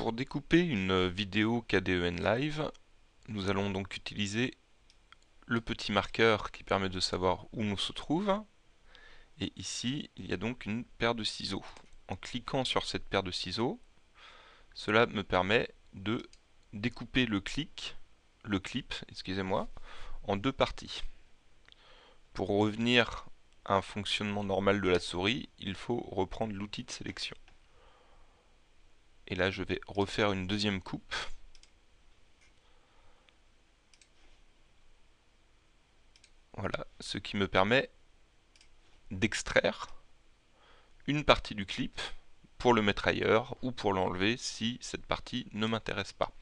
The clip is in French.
pour découper une vidéo KDEN Live, nous allons donc utiliser le petit marqueur qui permet de savoir où on se trouve. Et ici, il y a donc une paire de ciseaux. En cliquant sur cette paire de ciseaux, cela me permet de découper le le clip, excusez-moi, en deux parties. Pour revenir à un fonctionnement normal de la souris, il faut reprendre l'outil de sélection. Et là, je vais refaire une deuxième coupe. Voilà, ce qui me permet d'extraire une partie du clip pour le mettre ailleurs ou pour l'enlever si cette partie ne m'intéresse pas.